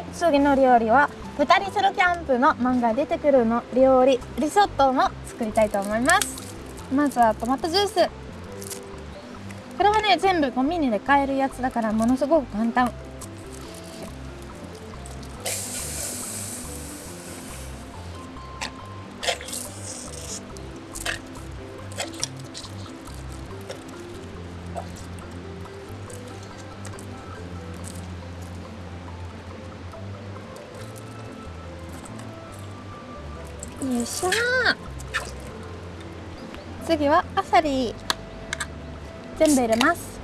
はい次の料理は2人ソロキャンプの漫画出てくるの料理リゾットも作りたいと思います。まずはトマトジュース。これはね全部コンビニで買えるやつだからものすごく簡単。よいしょ。次はあさり全部入れます。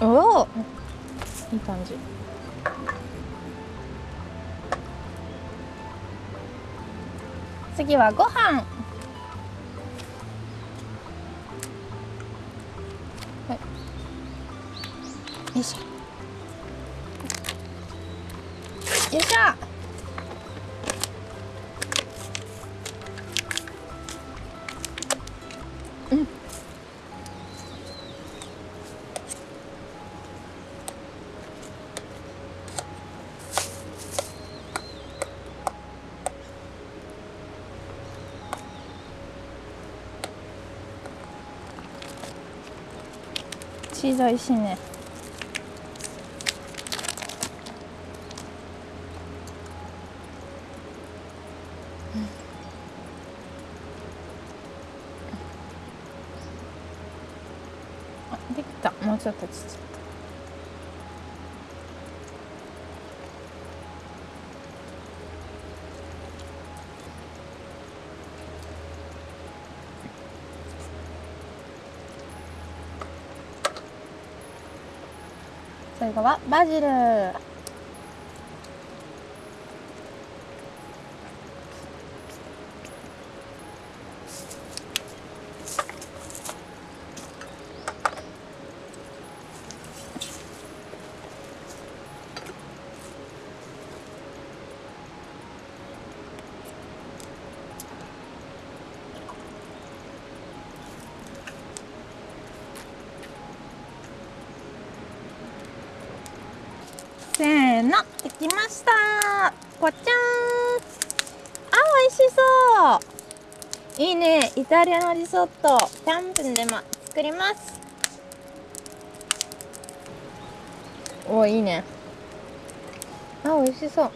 おおいい感じ。次はご飯。よいしょよいしょうんチーズおいしいね。あできた。もうちょっとちっちゃい。最後はバジルせーのできました。ぽちゃん。あ美味しそう。いいね。イタリアのリゾット。キャンプでも作ります。おいいね。あ美味しそう。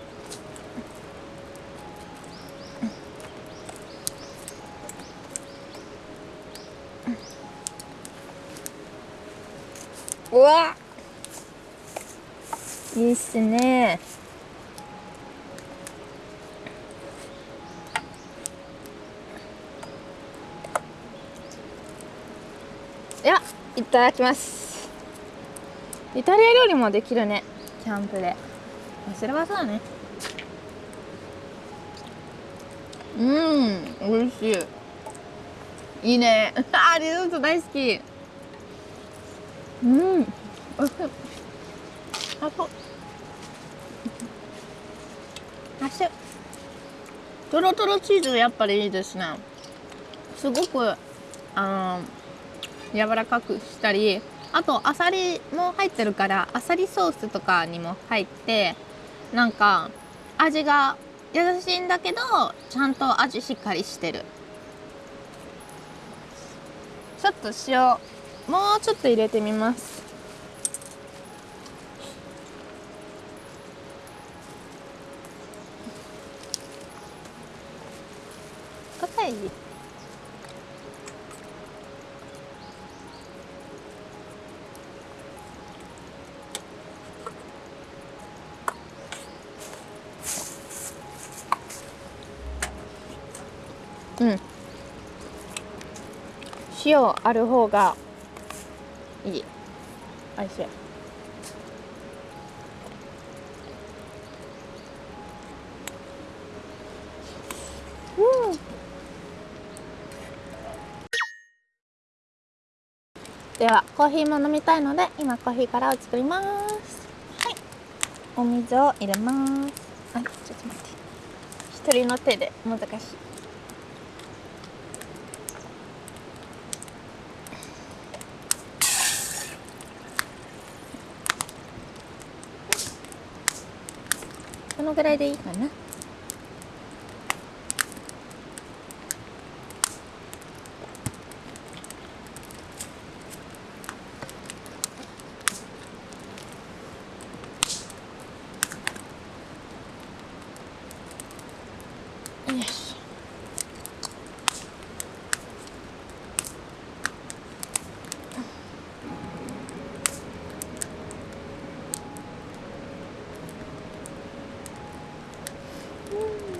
うわ。いいっすね。ではいただきます。イタリア料理もできるね。キャンプで。それはそうだね。うん美味しい。いいね。あ リゾット大好き。うん。おいしいあそう。あしとろとろチーズやっぱりいいですね。すごくあの柔らかくしたりあとあさりも入ってるからあさりソースとかにも入ってなんか味が優しいんだけどちゃんと味しっかりしてる。ちょっと塩もうちょっと入れてみます。硬い？塩ある方がいい。おいしい。うん。ではコーヒーも飲みたいので今コーヒーからを作ります。はい。お水を入れます。あちょっと待って。一人の手で難しいこのぐらいでいいかな。Woo!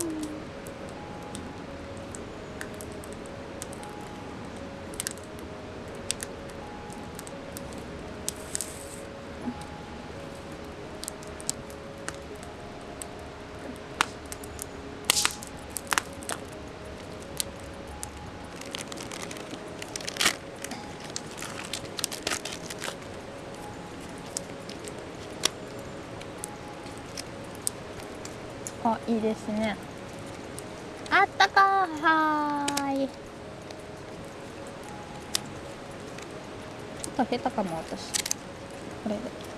あいいですね。あったかはーい。ちょっと下手かも私。これで。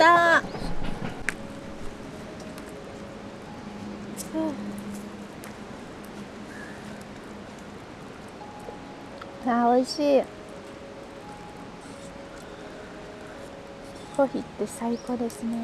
できた。あー美味しい。コーヒーって最高ですね。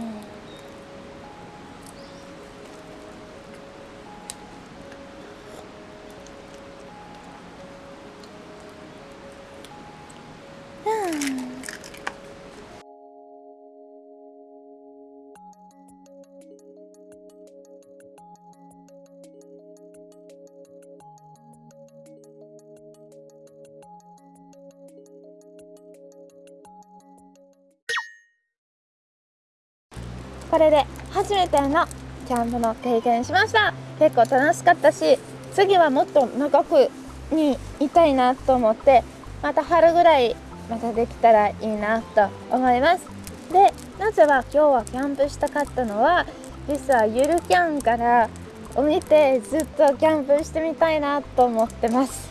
これで初めてのキャンプの経験しました。結構楽しかったし次はもっと長くにいたいなと思ってまた春ぐらいまたできたらいいなと思います。でなぜは今日はキャンプしたかったのは実はゆるキャンからを見てずっとキャンプしてみたいなと思ってます。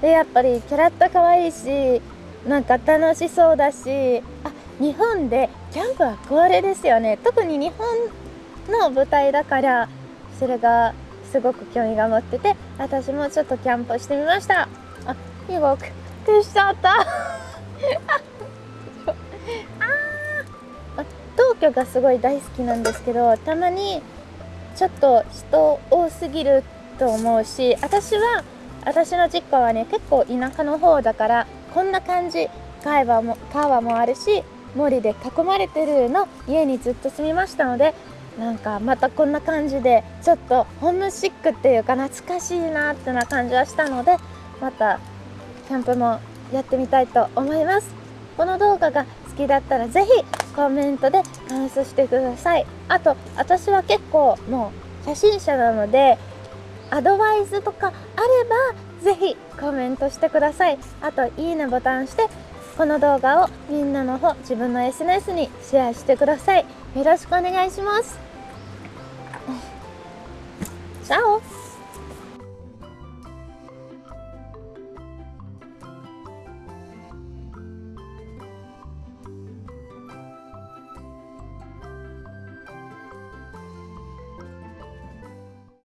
でやっぱりキャラッタ可愛いしなんか楽しそうだしあ日本でキャンプはこれですよね。特に日本の舞台だからそれがすごく興味が持ってて私もちょっとキャンプしてみました。あ動く消しちゃった。あー東京がすごい大好きなんですけどたまにちょっと人多すぎると思うし私は私の実家はね結構田舎の方だからこんな感じ川も川もあるし森で囲まれてるの家にずっと住みましたのでなんかまたこんな感じでちょっとホームシックっていうか懐かしいなってな感じはしたのでまたキャンプもやってみたいと思いますこの動画が好きだったらぜひコメントで感想してくださいあと私は結構もう初心者なのでアドバイスとかあればぜひコメントしてくださいあといいねボタンしてこの動画をみんなの方自分の SNS にシェアしてください。よろしくお願いします。チャオ